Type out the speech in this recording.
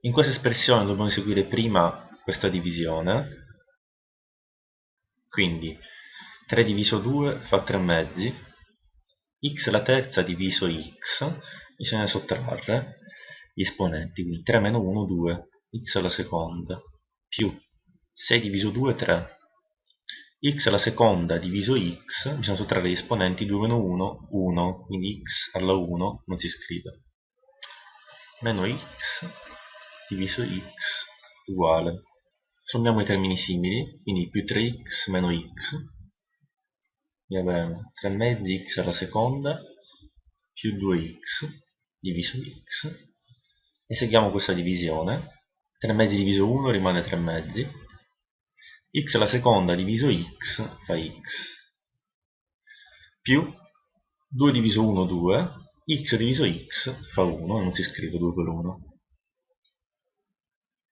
In questa espressione dobbiamo eseguire prima questa divisione, quindi 3 diviso 2 fa 3 mezzi, x alla terza diviso x, bisogna sottrarre gli esponenti, quindi 3 meno 1 2, x alla seconda, più 6 diviso 2 3, x alla seconda diviso x, bisogna sottrarre gli esponenti 2 meno 1, 1, quindi x alla 1 non si scrive, meno x diviso x uguale, sommiamo i termini simili, quindi più 3x meno x, e avremo 3 mezzi x alla seconda più 2x diviso x, eseguiamo questa divisione, 3 mezzi diviso 1 rimane 3 mezzi, x alla seconda diviso x fa x, più 2 diviso 1 2, x diviso x fa 1, e non si scrive 2 per 1.